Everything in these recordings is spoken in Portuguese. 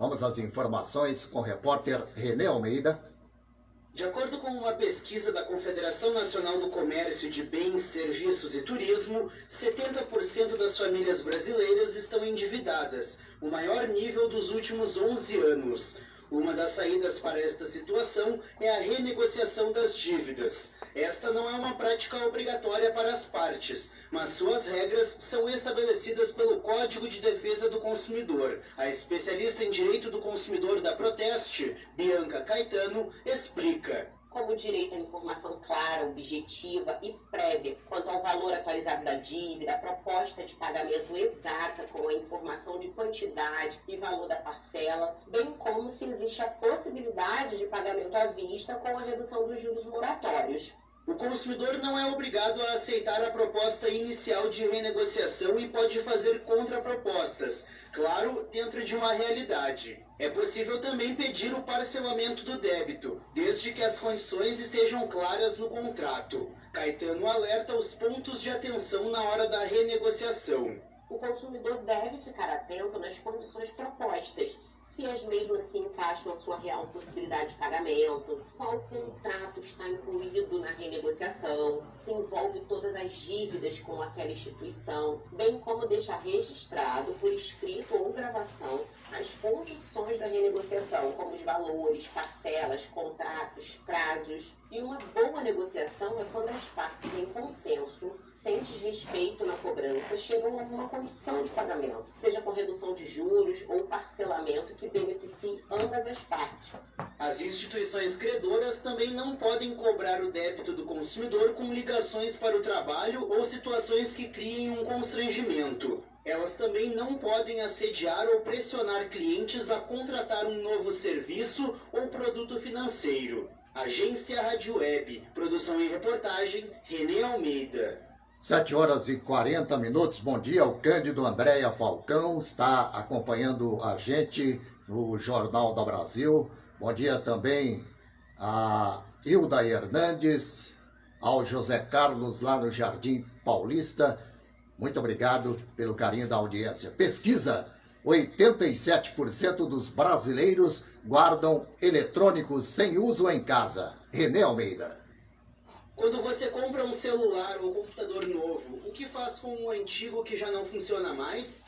Vamos às informações com o repórter René Almeida. De acordo com uma pesquisa da Confederação Nacional do Comércio de Bens, Serviços e Turismo, 70% das famílias brasileiras estão endividadas, o maior nível dos últimos 11 anos. Uma das saídas para esta situação é a renegociação das dívidas. Esta não é uma prática obrigatória para as partes, mas suas regras são estabelecidas pelo Código de Defesa do Consumidor. A especialista em direito do consumidor da Proteste, Bianca Caetano, explica como direito à informação clara, objetiva e prévia quanto ao valor atualizado da dívida, a proposta de pagamento exata com a informação de quantidade e valor da parcela, bem como se existe a possibilidade de pagamento à vista com a redução dos juros moratórios. O consumidor não é obrigado a aceitar a proposta inicial de renegociação e pode fazer contrapropostas, claro, dentro de uma realidade. É possível também pedir o parcelamento do débito, desde que as condições estejam claras no contrato. Caetano alerta os pontos de atenção na hora da renegociação. O consumidor deve ficar atento nas condições propostas se as mesmas se encaixam a sua real possibilidade de pagamento, qual contrato está incluído na renegociação, se envolve todas as dívidas com aquela instituição, bem como deixar registrado por escrito ou gravação as condições da renegociação, como os valores, parcelas, contratos, prazos. E uma boa negociação é quando as partes em consenso desrespeito na cobrança, chegam a uma condição de pagamento, seja com redução de juros ou parcelamento que beneficie ambas as partes. As instituições credoras também não podem cobrar o débito do consumidor com ligações para o trabalho ou situações que criem um constrangimento. Elas também não podem assediar ou pressionar clientes a contratar um novo serviço ou produto financeiro. Agência Rádio Web, produção e reportagem, Renê Almeida. 7 horas e 40 minutos. Bom dia, o Cândido Andréia Falcão está acompanhando a gente no Jornal da Brasil. Bom dia também a Hilda Hernandes, ao José Carlos lá no Jardim Paulista. Muito obrigado pelo carinho da audiência. Pesquisa: 87% dos brasileiros guardam eletrônicos sem uso em casa. René Almeida. Quando você compra um celular ou computador novo, o que faz com o antigo que já não funciona mais?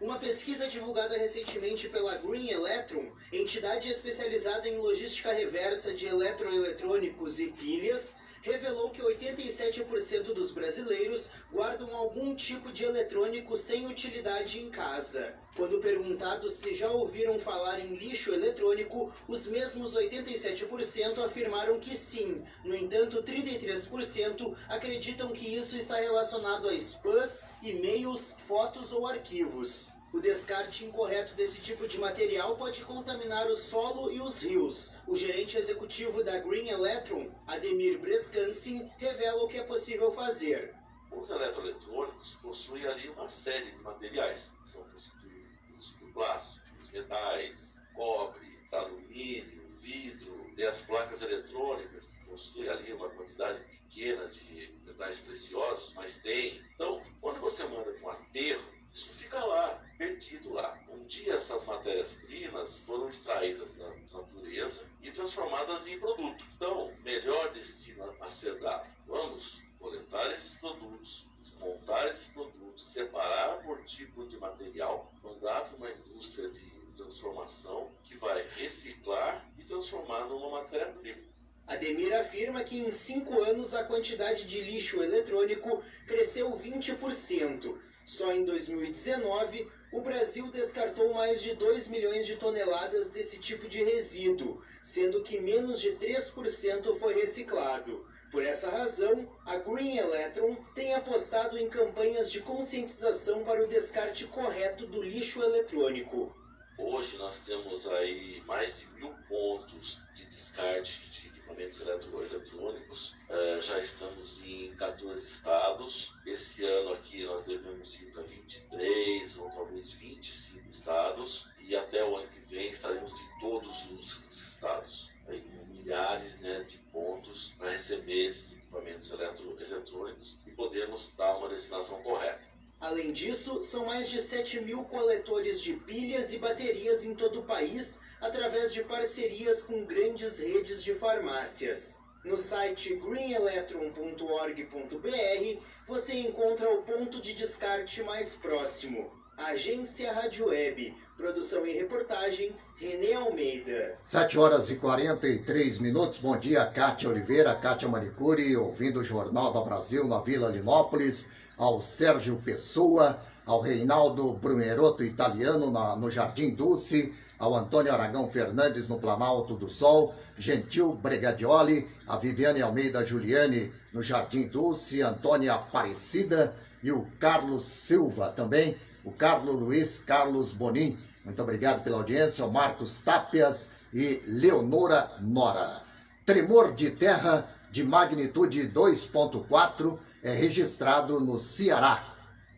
Uma pesquisa divulgada recentemente pela Green Electron, entidade especializada em logística reversa de eletroeletrônicos e pilhas, revelou que 87% dos brasileiros guardam algum tipo de eletrônico sem utilidade em casa. Quando perguntados se já ouviram falar em lixo eletrônico, os mesmos 87% afirmaram que sim. No entanto, 33% acreditam que isso está relacionado a spams, e-mails, fotos ou arquivos. O descarte incorreto desse tipo de material pode contaminar o solo e os rios. O gerente executivo da Green Electron, Ademir Brescansin, revela o que é possível fazer. Os eletroeletrônicos possuem ali uma série de materiais, que são constituídos por plásticos, metais, cobre, alumínio, vidro, e as placas eletrônicas, que possuem ali uma quantidade pequena de metais preciosos, mas tem. Então, quando você manda com aterro, isso fica lá, perdido lá. Um dia essas matérias-primas foram extraídas da natureza e transformadas em produto. Então, melhor destino a ser dado. Vamos coletar esses produtos, desmontar esses produtos, separar por tipo de material, mandar para uma indústria de transformação que vai reciclar e transformar numa matéria-prima. Ademir afirma que em cinco anos a quantidade de lixo eletrônico cresceu 20%. Só em 2019, o Brasil descartou mais de 2 milhões de toneladas desse tipo de resíduo, sendo que menos de 3% foi reciclado. Por essa razão, a Green Electron tem apostado em campanhas de conscientização para o descarte correto do lixo eletrônico. Hoje nós temos aí mais de mil pontos de descarte de equipamentos eletrônicos. Uh, já estamos em 14 estados. Esse ano aqui nós devemos ir para 23 ou talvez 25 estados. E até o ano que vem estaremos em todos os estados. Aí, milhares né, de pontos para receber esses equipamentos eletrônicos e podermos dar uma destinação correta. Além disso, são mais de 7 mil coletores de pilhas e baterias em todo o país, através de parcerias com grandes redes de farmácias. No site greenelectron.org.br você encontra o ponto de descarte mais próximo. Agência Rádio Web. Produção e reportagem, Renê Almeida. 7 horas e 43 minutos. Bom dia, Cátia Oliveira, Cátia Manicuri, ouvindo o Jornal do Brasil na Vila Linópolis, ao Sérgio Pessoa, ao Reinaldo Bruneroto Italiano na, no Jardim Dulce, ao Antônio Aragão Fernandes no Planalto do Sol, Gentil Bregadioli, a Viviane Almeida Juliane no Jardim Dulce, Antônia Aparecida e o Carlos Silva também, o Carlos Luiz Carlos Bonin. Muito obrigado pela audiência, o Marcos Tapias e Leonora Nora. Tremor de terra de magnitude 2.4 é registrado no Ceará.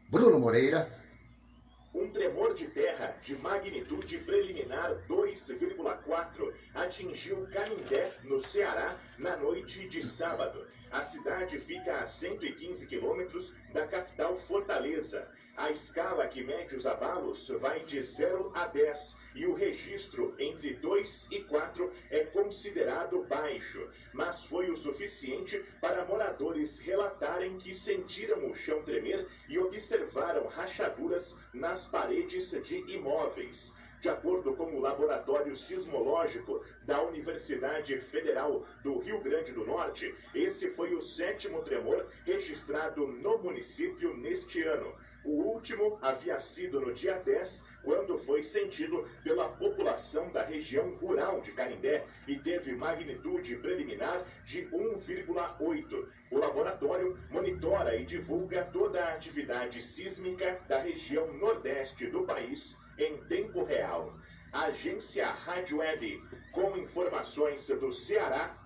Bruno Moreira. Um tremor de terra de magnitude preliminar 2,4 atingiu Canindé, no Ceará, na noite de sábado. A cidade fica a 115 quilômetros da capital Fortaleza. A escala que mede os abalos vai de 0 a 10 e o registro entre 2 e 4 é considerado baixo, mas foi o suficiente para moradores relatarem que sentiram o chão tremer e observaram rachaduras nas paredes de imóveis. De acordo com o Laboratório Sismológico da Universidade Federal do Rio Grande do Norte, esse foi o sétimo tremor registrado no município neste ano. O último havia sido no dia 10, quando foi sentido pela população da região rural de Canindé e teve magnitude preliminar de 1,8. O laboratório monitora e divulga toda a atividade sísmica da região nordeste do país em tempo real. Agência Rádio Web, com informações do Ceará,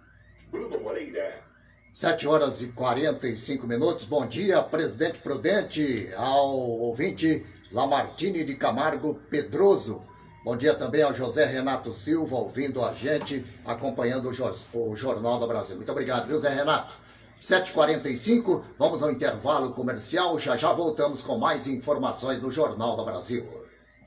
Bruno Moreira. 7 horas e 45 minutos. Bom dia, presidente Prudente, ao ouvinte Lamartine de Camargo Pedroso. Bom dia também ao José Renato Silva, ouvindo a gente, acompanhando o, Jornal do Brasil. Muito obrigado, viu, Zé Renato? 7h45, vamos ao intervalo comercial. Já já voltamos com mais informações no Jornal do Brasil.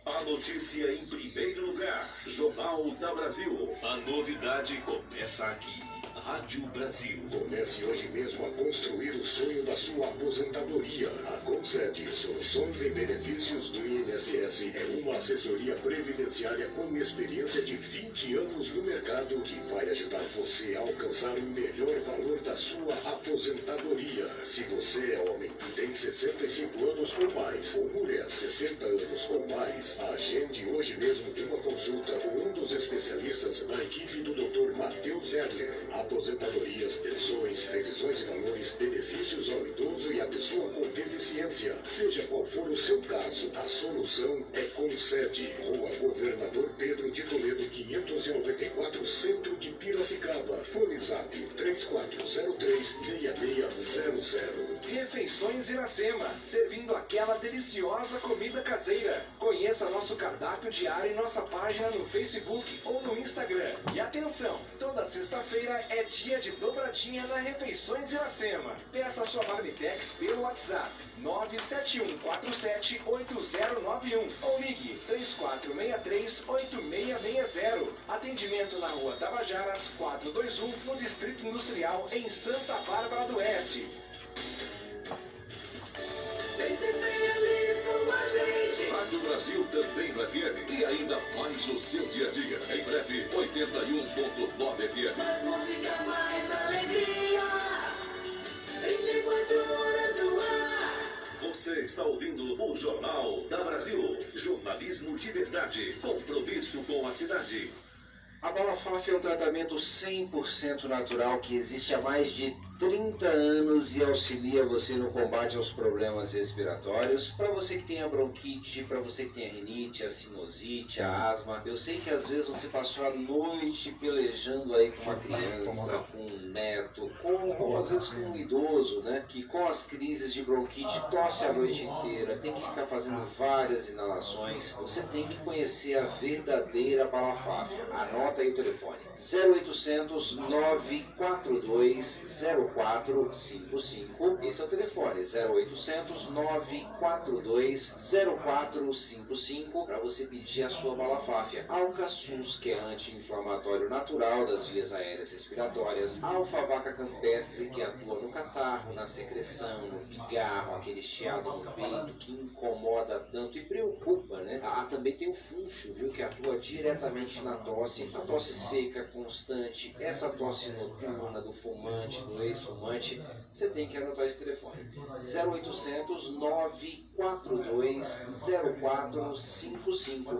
A notícia em primeiro lugar. Jornal da Brasil. A novidade começa aqui. Rádio Brasil. Comece hoje mesmo a construir o sonho da sua aposentadoria. A Concede Soluções e Benefícios do INSS é uma assessoria previdenciária com experiência de 20 anos no mercado que vai ajudar você a alcançar o melhor valor da sua aposentadoria. Se você é homem e tem 65 anos ou mais, ou mulher 60 anos ou mais, agende hoje mesmo uma consulta com um dos especialistas da equipe do Dr. Matheus Erler aposentadorias, pensões, revisões de valores, benefícios ao idoso e à pessoa com deficiência. Seja qual for o seu caso, a solução é Concede, Rua Governador Pedro de Toledo, 594, Centro de Piracicaba. Fone Zap 3403-6600. Refeições Iracema, servindo aquela deliciosa comida caseira. Conheça nosso cardápio diário em nossa página no Facebook ou no Instagram. E atenção, toda sexta-feira é dia de dobradinha na Refeições Iracema. Peça sua Marmitex pelo WhatsApp 971478091 ou ligue 3463-8660. Atendimento na rua Tabajaras 421 no Distrito Industrial em Santa Bárbara do Oeste. Feliz com a gente. Rádio Brasil também no FM. E ainda mais no seu dia a dia. Em breve, 81.9 FM. Mais música, mais alegria. 24 horas no ar. Você está ouvindo o Jornal da Brasil. Jornalismo de verdade. Compromisso com a cidade. A Balafaf é um tratamento 100% natural que existe há mais de 30 anos e auxilia você no combate aos problemas respiratórios. Para você que tem a bronquite, para você que tem a rinite, a sinusite, a asma. Eu sei que às vezes você passou a noite pelejando aí com uma criança, com um neto, ou às vezes com um idoso, né? Que com as crises de bronquite tosse a noite inteira, tem que ficar fazendo várias inalações. Você tem que conhecer a verdadeira Balafaf. Anota Anota aí o telefone. 0800 942 0455. Esse é o telefone. 0800 942 0455 para você pedir a sua balafáfia. Alcaçuz, que é anti-inflamatório natural das vias aéreas respiratórias. Alfa-vaca campestre, que atua no catarro, na secreção, no pigarro, aquele chiado no peito que incomoda tanto e preocupa, né? Ah, também tem o funcho, viu? Que atua diretamente na tosse. A tosse seca, constante, essa tosse noturna do fumante, do ex-fumante, você tem que anotar esse telefone. 0800 942 0455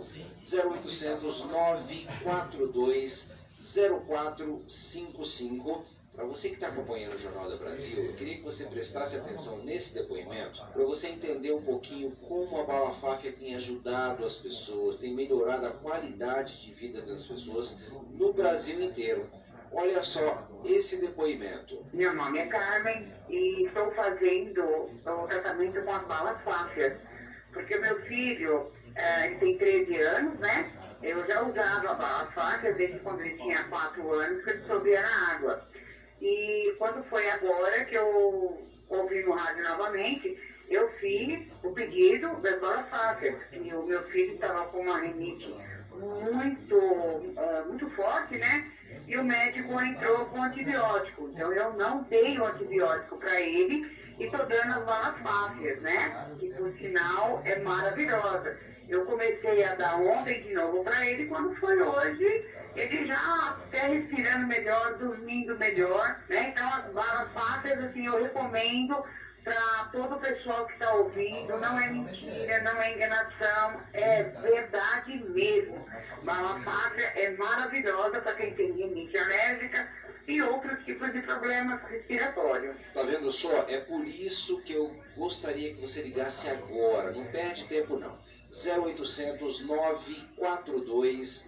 0800 942 0455 para você que está acompanhando o Jornal do Brasil, eu queria que você prestasse atenção nesse depoimento, para você entender um pouquinho como a Balafáfia tem ajudado as pessoas, tem melhorado a qualidade de vida das pessoas no Brasil inteiro. Olha só esse depoimento. Meu nome é Carmen e estou fazendo o tratamento com as balas fácias. Porque meu filho, é, tem 13 anos, né? Eu já usava a bala fácil desde quando ele tinha 4 anos, que ele subia na água. E quando foi agora que eu ouvi no rádio novamente, eu fiz o pedido das balas fáceis. E o meu filho estava com uma rinite muito, uh, muito forte, né? E o médico entrou com antibiótico. Então eu não dei o antibiótico para ele e estou dando as balas fáceis, né? Que por sinal é maravilhosa. Eu comecei a dar ontem de novo para ele, quando foi hoje, ele já até respirando melhor, dormindo melhor, né? Então as balas fáceis, assim, eu recomendo para todo o pessoal que está ouvindo, não é mentira, não é enganação, é verdade mesmo. Bala fácil é maravilhosa para quem tem rinite alérgica e outros tipos de problemas respiratórios. Tá vendo só? É por isso que eu gostaria que você ligasse agora, não perde tempo não. 0800 942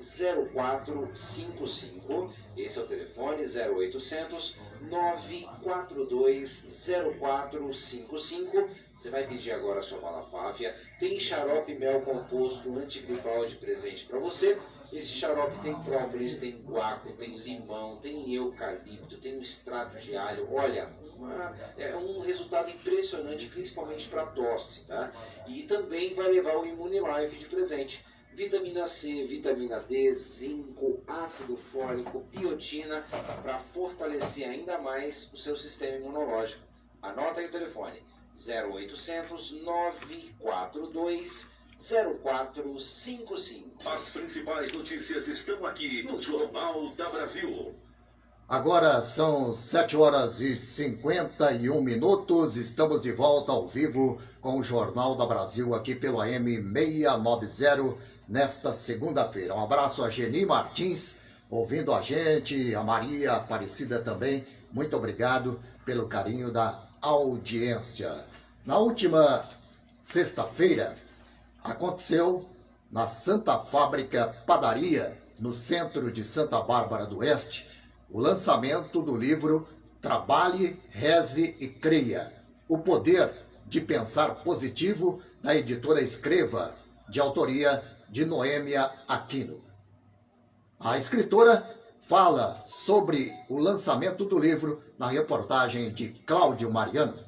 0455. Esse é o telefone 0800 942 0455. Você vai pedir agora a sua balafáfia. Tem xarope mel composto antigripal de presente para você. Esse xarope tem própolis, tem guaco, tem limão, tem eucalipto, tem um extrato de alho. Olha, uma, é um resultado impressionante, principalmente para tosse. Tá? E também vai levar o Imunilife de presente vitamina C, vitamina D, zinco, ácido fólico, biotina, para fortalecer ainda mais o seu sistema imunológico. Anota aí o telefone 0800 942 0455. As principais notícias estão aqui no Jornal da Brasil. Agora são 7 horas e 51 minutos. Estamos de volta ao vivo com o Jornal da Brasil aqui pelo AM 690 nesta segunda-feira. Um abraço a Geni Martins ouvindo a gente, a Maria Aparecida também. Muito obrigado pelo carinho da audiência. Na última sexta-feira, aconteceu na Santa Fábrica Padaria, no centro de Santa Bárbara do Oeste, o lançamento do livro Trabalhe, Reze e Creia, o poder de pensar positivo da editora Escreva, de autoria de Noêmia Aquino. A escritora fala sobre o lançamento do livro na reportagem de Cláudio Mariano.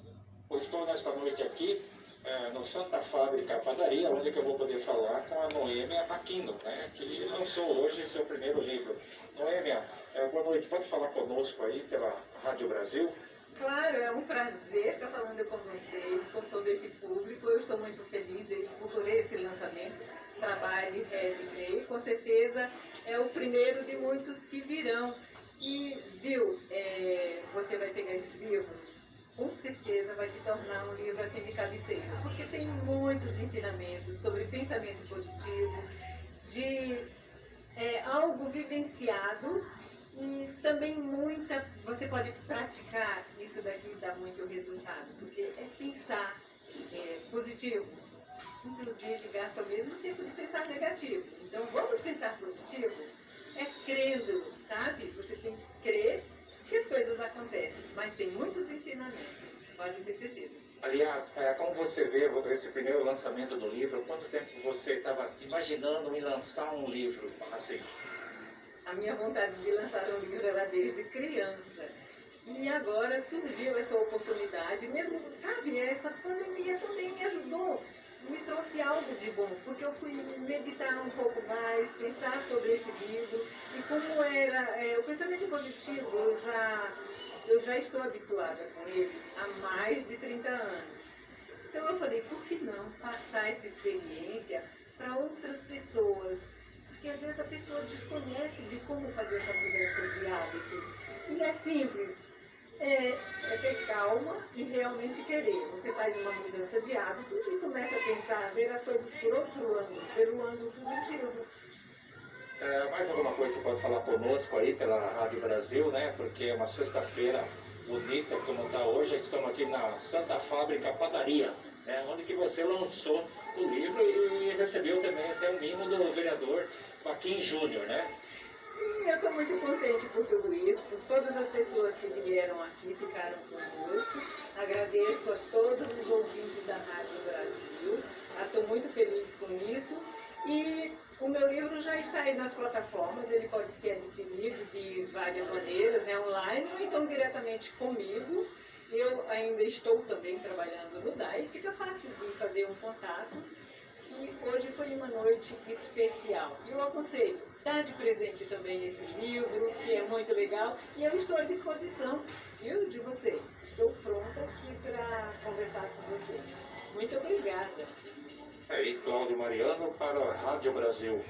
Eu estou nesta noite aqui é, no Santa Fábrica Padaria, onde eu vou poder falar com a Noêmia Aquino, né, que lançou hoje seu primeiro livro. Noêmia, é, boa noite, pode falar conosco aí pela Rádio Brasil? Claro, é um prazer estar falando com vocês, com todo esse público. Eu estou muito feliz por esse lançamento. Trabalhe, reze, creio. Com certeza é o primeiro de muitos que virão. E, viu, é, você vai pegar esse livro, com certeza vai se tornar um livro assim de cabeceira, porque tem muitos ensinamentos sobre pensamento positivo, de é, algo vivenciado e também muita, você pode praticar isso daqui dá muito resultado, porque é pensar é, positivo, inclusive gasta o mesmo tempo de pensar negativo. Então vamos pensar positivo? É crendo, sabe? Você tem que crer que as coisas acontecem, mas tem muitos ensinamentos, pode ter certeza. Aliás, é, como você vê esse primeiro lançamento do livro, quanto tempo você estava imaginando em lançar um livro assim? A minha vontade de lançar um livro era desde criança. E agora surgiu essa oportunidade, mesmo, sabe, essa pandemia também me ajudou, me trouxe algo de bom, porque eu fui meditar um pouco mais, pensar sobre esse livro, e como era, é, o pensamento positivo, eu já, eu já estou habituada com ele há mais de 30 anos. Então eu falei, por que não passar essa experiência para outras pessoas? Porque às vezes a pessoa desconhece de como fazer essa mudança de hábito. E é simples, é, é, ter calma e realmente querer. Você faz uma mudança de hábito e começa a pensar, ver as coisas por outro ângulo, pelo ângulo positivo. É, mais alguma coisa você pode falar conosco aí pela Rádio Brasil, né? Porque é uma sexta-feira bonita como está hoje. Estamos aqui na Santa Fábrica Padaria, né? onde que você lançou o livro e recebeu também até o mimo do vereador Joaquim Júnior, né? Eu estou muito contente por tudo isso, por todas as pessoas que vieram aqui, ficaram conosco. Agradeço a todos os ouvintes da Rádio Brasil. Estou muito feliz com isso. E o meu livro já está aí nas plataformas, ele pode ser adquirido de várias maneiras, né, online ou então diretamente comigo. Eu ainda estou também trabalhando no DAI, fica fácil de fazer um contato. E hoje foi uma noite especial. E eu aconselho, dar de presente também esse livro, que é muito legal, e eu estou à disposição, viu, de vocês. Estou pronta aqui para conversar com vocês. Muito obrigada. Aí, Cláudio Mariano para a Rádio Brasil.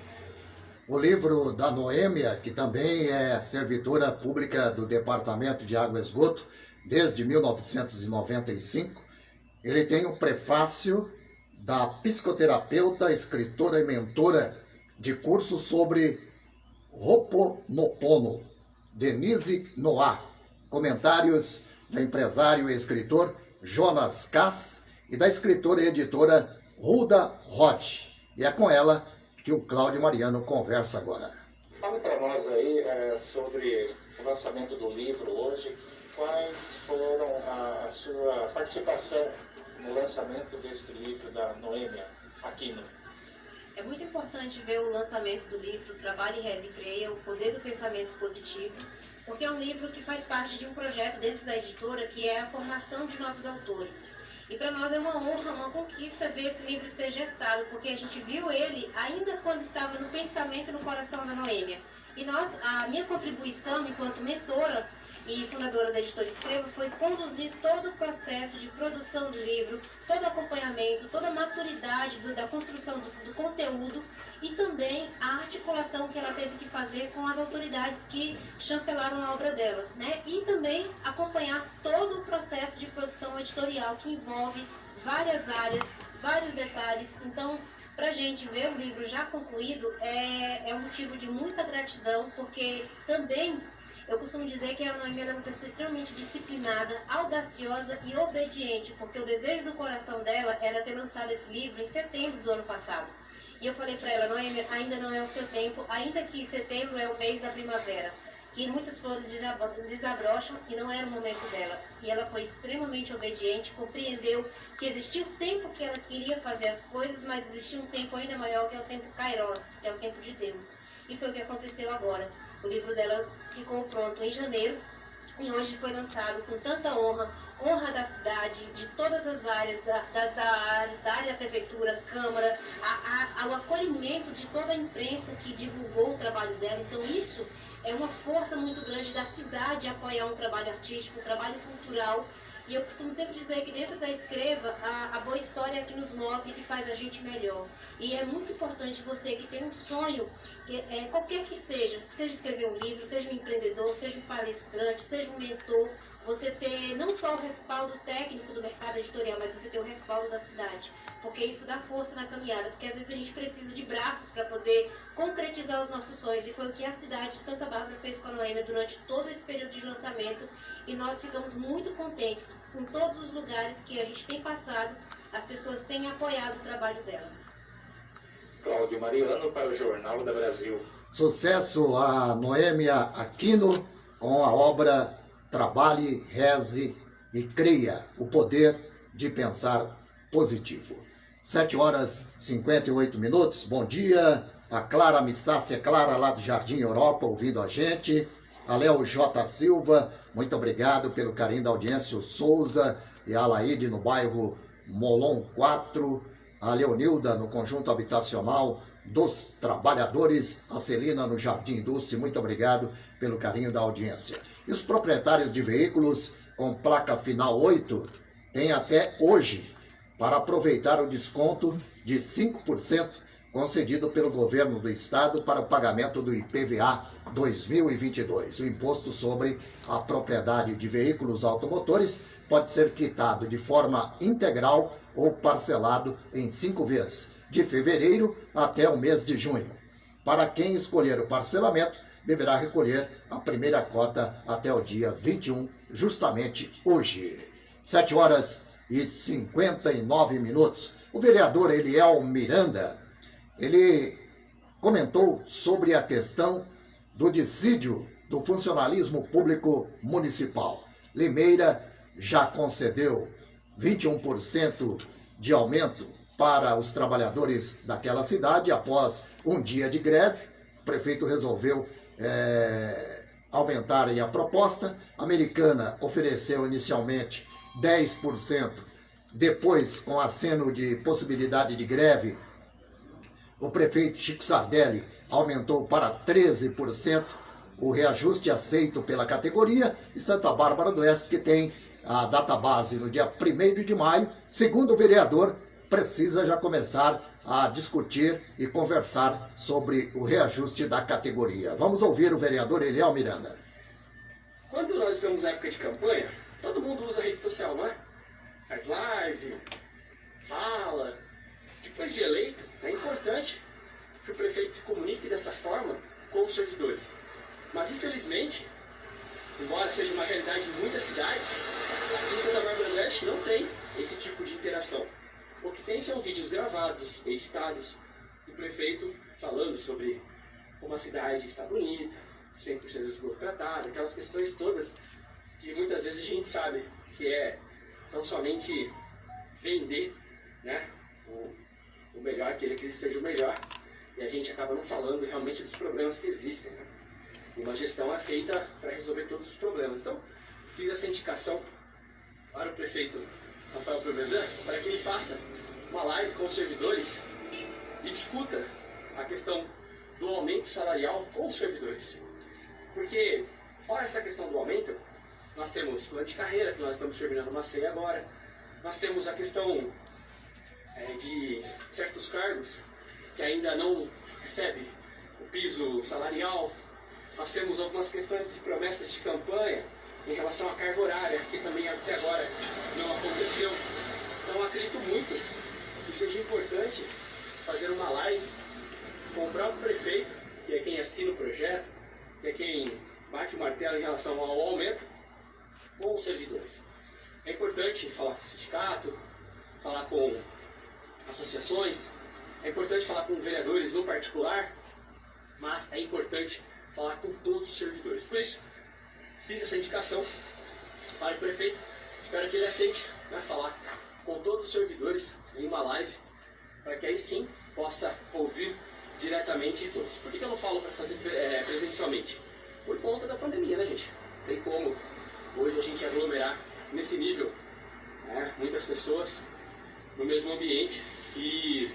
O livro da Noêmia, que também é servidora pública do Departamento de Água e Esgoto desde 1995, ele tem o prefácio da psicoterapeuta, escritora e mentora de curso sobre Roponopono, Denise Noah. Comentários do empresário e escritor Jonas Cass e da escritora e editora Ruda Roth. E é com ela que o Cláudio Mariano conversa agora. Fale para nós aí é, sobre o lançamento do livro hoje. Quais foram a, a sua participação no lançamento deste livro da Noêmia Aquino? É muito importante ver o lançamento do livro Trabalhe, Reze e Creia, O Poder do Pensamento Positivo, porque é um livro que faz parte de um projeto dentro da editora que é a formação de novos autores. E para nós é uma honra, uma conquista ver esse livro ser gestado, porque a gente viu ele ainda quando estava no pensamento e no coração da Noêmia. E nós, a minha contribuição enquanto mentora e fundadora da editora Escreva foi conduzir todo o processo de produção do livro, todo o acompanhamento, toda a maturidade do, da construção do, do, conteúdo e também a articulação que ela teve que fazer com as autoridades que chancelaram a obra dela, né? E também acompanhar todo o processo de produção editorial que envolve várias áreas, vários detalhes. Então, para a gente ver o livro já concluído é, é um motivo de muita gratidão, porque também eu costumo dizer que a Noemi é uma pessoa extremamente disciplinada, audaciosa e obediente, porque o desejo do coração dela era ter lançado esse livro em setembro do ano passado. E eu falei para ela, Noemi, ainda não é o seu tempo, ainda que setembro é o mês da primavera que muitas flores desabrocham e não era o momento dela. E ela foi extremamente obediente, compreendeu que existia um tempo que ela queria fazer as coisas, mas existia um tempo ainda maior que é o tempo Kairos, que é o tempo de Deus. E foi o que aconteceu agora. O livro dela ficou pronto em janeiro e hoje foi lançado com tanta honra, honra da cidade, de todas as áreas, da, da, da, da área da prefeitura, câmara, a, a, ao acolhimento de toda a imprensa que divulgou o trabalho dela. Então isso é uma força muito grande da cidade apoiar um trabalho artístico, um trabalho cultural. E eu costumo sempre dizer que dentro da escreva, a, a boa história é que nos move e faz a gente melhor. E é muito importante você que tem um sonho, que, é, qualquer que seja, seja escrever um livro, seja um empreendedor, seja um palestrante, seja um mentor, você ter não só o respaldo técnico do mercado editorial, mas você ter o respaldo da cidade porque isso dá força na caminhada, porque às vezes a gente precisa de braços para poder concretizar os nossos sonhos, e foi o que a cidade de Santa Bárbara fez com a Noêmia durante todo esse período de lançamento, e nós ficamos muito contentes com todos os lugares que a gente tem passado, as pessoas têm apoiado o trabalho dela. Cláudio Mariano para o Jornal da Brasil. Sucesso a Noêmia Aquino com a obra Trabalhe, Reze e Cria, o poder de pensar positivo. 7 horas e 58 minutos. Bom dia. a Clara Missácia, Clara lá do Jardim Europa, ouvindo a gente, a Léo J. Silva, muito obrigado pelo carinho da audiência, o Souza e a Laide no bairro Molon 4, a Leonilda no conjunto habitacional dos trabalhadores, a Celina no Jardim Dulce, muito obrigado pelo carinho da audiência. E os proprietários de veículos com placa final 8 têm até hoje para aproveitar o desconto de 5% concedido pelo governo do estado para o pagamento do IPVA 2022. O imposto sobre a propriedade de veículos automotores pode ser quitado de forma integral ou parcelado em cinco vezes, de fevereiro até o mês de junho. Para quem escolher o parcelamento, deverá recolher a primeira cota até o dia 21, justamente hoje. 7 horas e 59 minutos. O vereador Eliel Miranda, ele comentou sobre a questão do dissídio do funcionalismo público municipal. Limeira já concedeu 21% de aumento para os trabalhadores daquela cidade após um dia de greve. O prefeito resolveu é, aumentarem a proposta. A americana ofereceu inicialmente 10%, depois, com aceno de possibilidade de greve, o prefeito Chico Sardelli aumentou para 13% o reajuste aceito pela categoria e Santa Bárbara do Oeste, que tem a data base no dia 1 de maio, segundo o vereador, precisa já começar a discutir e conversar sobre o reajuste da categoria. Vamos ouvir o vereador Eliel Miranda. Quando nós estamos na época de campanha, todo mundo usa rede social, não é? Faz live, fala. Depois de eleito, é importante que o prefeito se comunique dessa forma com os servidores. Mas infelizmente, embora seja uma realidade em muitas cidades, aqui em Santa Bárbara do Oeste não tem esse tipo de interação. O que tem são vídeos gravados, editados, do prefeito falando sobre como a cidade está bonita, 100% do esgoto tratado, aquelas questões todas que muitas vezes a gente sabe que é não somente vender né, o, o melhor, que ele seja o melhor, e a gente acaba não falando realmente dos problemas que existem. Né? Uma gestão é feita para resolver todos os problemas. Então, fiz essa indicação para o prefeito Rafael Promesan, para que ele faça uma live com os servidores e discuta a questão do aumento salarial com os servidores. Porque, fora essa questão do aumento, nós temos plano de carreira, que nós estamos terminando uma ceia agora, nós temos a questão é, de certos cargos que ainda não recebem o piso salarial, nós temos algumas questões de promessas de campanha em relação à carga horária, que também até agora não aconteceu. Então acredito muito que seja importante fazer uma live com o próprio prefeito, que é quem assina o projeto, que é quem bate o martelo em relação ao aumento, com os servidores. É importante falar com o sindicato, falar com associações, é importante falar com vereadores no particular, mas é importante falar com todos os servidores. Por isso, fiz essa indicação para o prefeito. Espero que ele aceite né, falar com todos os servidores em uma live, para que aí sim possa ouvir diretamente de todos. Por que, que eu não falo para fazer é, presencialmente? Por conta da pandemia, né, gente? Tem como hoje a gente aglomerar nesse nível né, muitas pessoas no mesmo ambiente e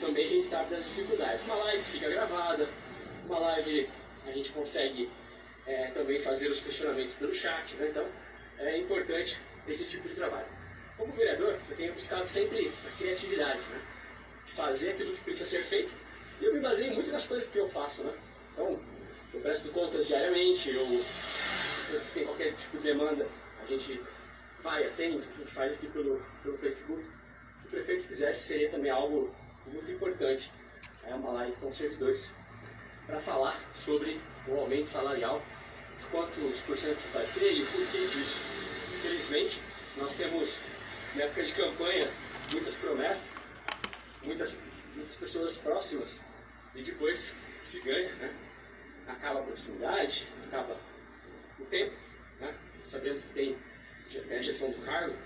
também a gente sabe das dificuldades. Uma live fica gravada, uma live a gente consegue é, também fazer os questionamentos pelo chat, né? então é importante esse tipo de trabalho. Como vereador, eu tenho buscado sempre a criatividade, né? fazer aquilo que precisa ser feito, e eu me baseio muito nas coisas que eu faço. Né? Então, eu presto contas diariamente, eu, eu tenho qualquer tipo de demanda, a gente vai, atende, a gente faz aqui pelo, pelo Facebook. Se o prefeito fizesse, seria também algo muito importante. É uma live com servidores para falar sobre o aumento salarial, quantos por cento vai ser e o porquê disso. Infelizmente, nós temos, na época de campanha, muitas promessas, muitas, muitas pessoas próximas e depois se ganha, né? acaba a proximidade, acaba o tempo, né? sabemos que tem, a gestão do cargo,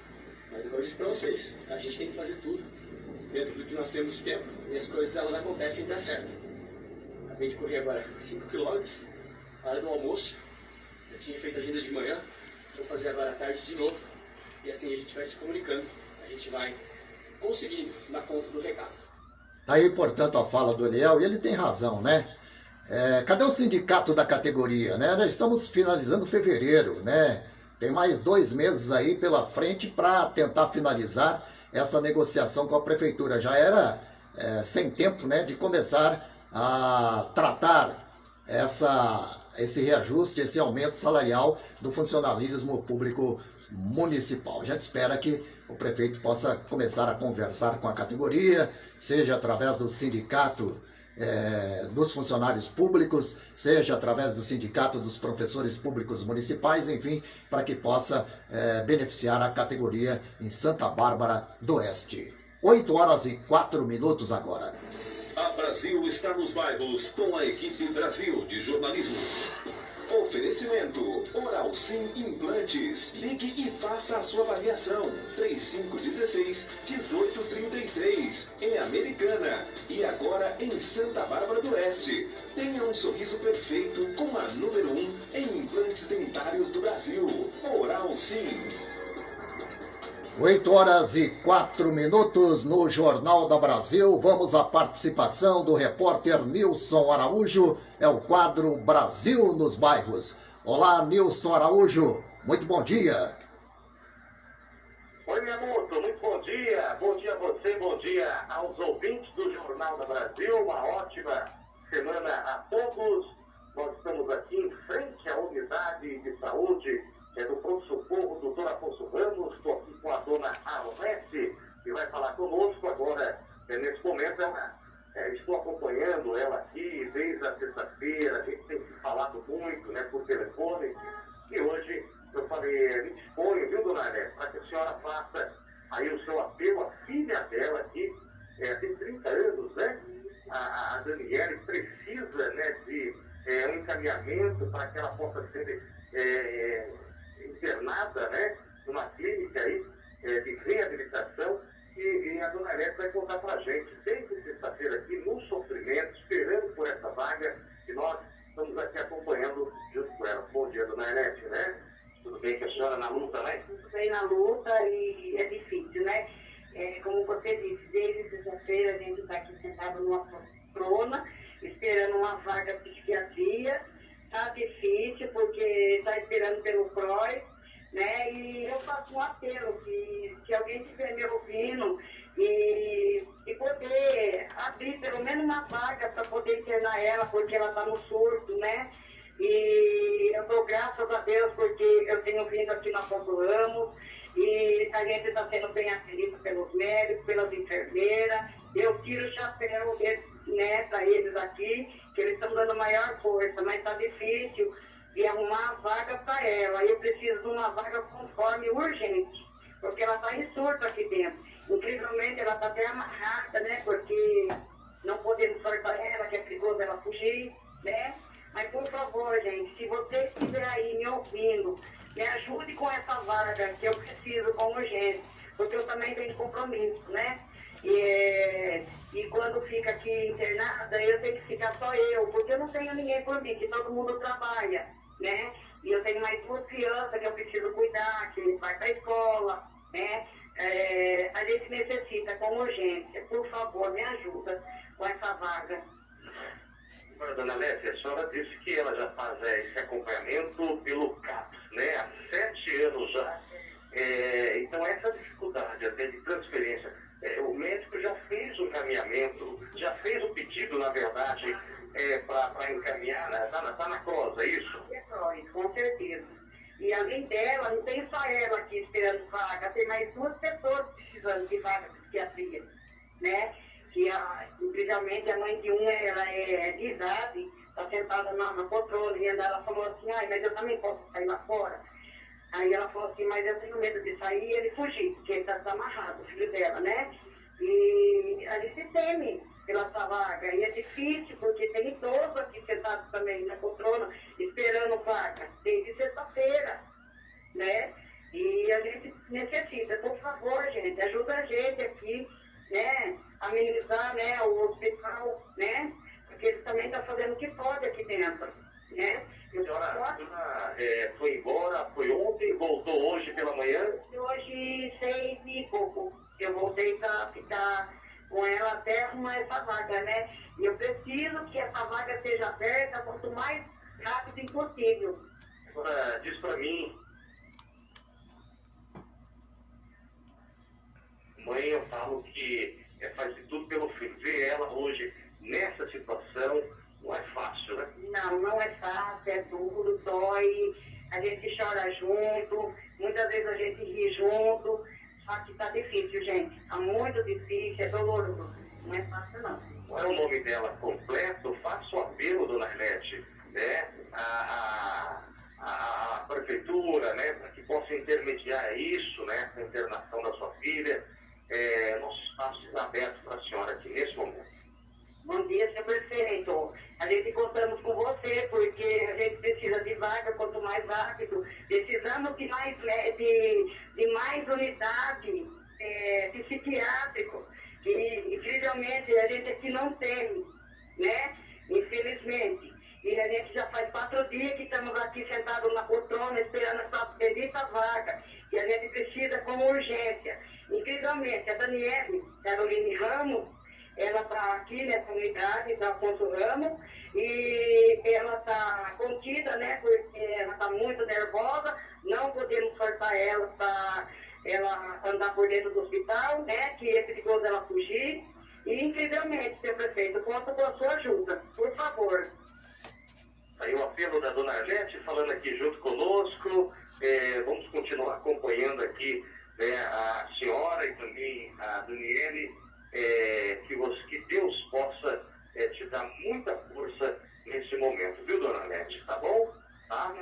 mas eu disse para vocês, a gente tem que fazer tudo dentro do que nós temos de tempo e as coisas elas acontecem e dá certo. Acabei de correr agora 5 km, hora do almoço. Eu tinha feito agenda de manhã, vou fazer agora à tarde de novo. E assim a gente vai se comunicando, a gente vai conseguindo dar conta do recado. Tá aí, portanto, a fala do Eliel, e ele tem razão, né? É, cadê o sindicato da categoria, né? Nós estamos finalizando fevereiro, né? Tem mais dois meses aí pela frente para tentar finalizar essa negociação com a prefeitura. Já era é, sem tempo, né, de começar a tratar essa, esse reajuste, esse aumento salarial do funcionalismo público municipal. A gente espera que o prefeito possa começar a conversar com a categoria, seja através do sindicato é, dos funcionários públicos, seja através do sindicato dos professores públicos municipais, enfim, para que possa é, beneficiar a categoria em Santa Bárbara do Oeste. 8 horas e 4 minutos agora. A Brasil está nos bairros com a equipe Brasil de jornalismo. Oferecimento Oral Sim Implantes. Ligue e faça a sua avaliação. 3516-1833. Em Americana. E agora em Santa Bárbara do Oeste. Tenha um sorriso perfeito com a número 1 um em implantes dentários do Brasil. Oral Sim. 8 horas e 4 minutos no Jornal da Brasil. Vamos à participação do repórter Nilson Araújo. É o quadro Brasil nos Bairros. Olá, Nilson Araújo. Muito bom dia. Oi, Miyamoto. Muito bom dia. Bom dia a você, bom dia aos ouvintes do Jornal da Brasil. Uma ótima semana a todos. Nós estamos aqui em frente à unidade de saúde é do pronto-socorro, doutor Afonso Ramos, estou aqui com a dona Arlete, que vai falar conosco agora, é, nesse momento, ela, é, estou acompanhando ela aqui desde a sexta-feira, a gente tem falado muito né, por telefone, e hoje eu falei, me disponho, viu, dona Arlete, para que a senhora faça aí o seu apelo, a filha dela aqui, é, tem 30 anos, né? A, a Daniele precisa né, de é, um encaminhamento para que ela possa ser é, internada, né, numa clínica aí, é, de reabilitação, e, e, a dona Arete vai contar para a gente, desde sexta-feira aqui, no sofrimento, esperando por essa vaga, e nós estamos aqui acompanhando junto com ela. Bom dia, dona Arete, né? Tudo bem com a senhora na luta, né? Tudo bem na luta e é difícil, né? É, como você disse, desde sexta-feira a gente está aqui sentado numa poltrona, esperando uma vaga psiquiatria, Tá difícil porque está esperando pelo CROI, né? E eu faço um apelo que se alguém estiver me ouvindo e, e poder abrir pelo menos uma vaga para poder internar ela, porque ela está no surto, né? E eu dou graças a Deus porque eu tenho vindo aqui na Ponto Ramos e a gente está sendo bem atendida pelos médicos, pelas enfermeiras. Eu tiro o chapéu né, para eles aqui que eles estão dando maior força, mas está difícil de arrumar vaga para ela. Eu preciso de uma vaga conforme urgente, porque ela está em surto aqui dentro. Incrivelmente, ela está até amarrada, né? Porque não podemos soltar ela, que é perigoso ela fugir, né? Mas, por favor, gente, se você estiver aí me ouvindo, me ajude com essa vaga que eu preciso com urgência, porque eu também tenho compromisso, né? E, e quando fica aqui internada, eu tenho que ficar só eu, porque eu não tenho ninguém por mim, que todo mundo trabalha, né? E eu tenho mais duas crianças que eu preciso cuidar, que vai para a escola, né? É, a gente necessita com urgência. Por favor, me ajuda com essa vaga. Dona Lécia, a senhora disse que ela já faz é, esse acompanhamento pelo CAPS, né? Há sete anos já. É, então, essa dificuldade até de transferência é, o médico já fez o encaminhamento, já fez o pedido, na verdade, é, para encaminhar, está né? na, tá na CROS, é isso? É CROS, com certeza. E além dela, não tem só ela aqui esperando vaga, tem mais duas pessoas precisando de vaga de psiquiatria, né? Que, a, incrivelmente, a mãe de uma, ela é de idade, está sentada na, na poltrona, e ela falou assim, ai, mas eu também posso sair lá fora. Aí ela falou assim, mas eu tenho medo de sair e ele fugir, porque ele está amarrado, o filho dela, né? E a gente teme pela essa vaga. E é difícil, porque tem idoso aqui sentado também na poltrona, esperando vaga, desde sexta-feira, né? E a gente necessita, por favor, gente, ajuda a gente aqui, né? Amenizar, né, o hospital, né? porque eles também estão fazendo o que pode aqui dentro, né? Eu senhora, senhora é, foi embora, foi ontem, voltou hoje pela manhã? Hoje, seis e pouco. Eu voltei para ficar com ela até arrumar essa vaga, né? E eu preciso que essa vaga seja aberta quanto mais rápido impossível. Agora, diz para mim, mãe, eu falo que é, faz de tudo pelo filho. Ver ela hoje nessa situação não é fácil, né? Não, não é fácil, é duro, dói, a gente chora junto, muitas vezes a gente ri junto, só que tá difícil, gente. Tá muito difícil, é doloroso. Não é fácil, não. Qual é o nome dela completo? Faça o apelo, dona Arlete, né? A, a, a, prefeitura, né? Para que possa intermediar isso, né? A internação da sua filha. É, nosso espaço está aberto para a senhora aqui nesse momento. Bom dia, senhor prefeito. A gente contamos com você, porque a gente precisa de vaga, quanto mais rápido. Precisamos de mais, de, de mais unidade é, psiquiátrico. E, incrivelmente, a gente aqui não tem, né? Infelizmente. E a gente já faz quatro dias que estamos aqui sentados na poltrona esperando essa bendita vaga. E a gente precisa com urgência. Incrivelmente, a Daniele Caroline Ramos, ela está aqui nessa unidade da Afonso Ramos e ela está contida, né? Porque ela está muito nervosa, não podemos forçar ela para ela andar por dentro do hospital, né? Que é perigoso ela fugir. E, incrivelmente, senhor prefeito, conto com a sua ajuda, por favor. Aí o apelo da dona Arlete falando aqui junto conosco. É, vamos continuar acompanhando aqui né, a senhora e também a Daniele. É, que, que Deus possa é, te dar muita força nesse momento, viu, dona Arlete? Tá bom? Tá?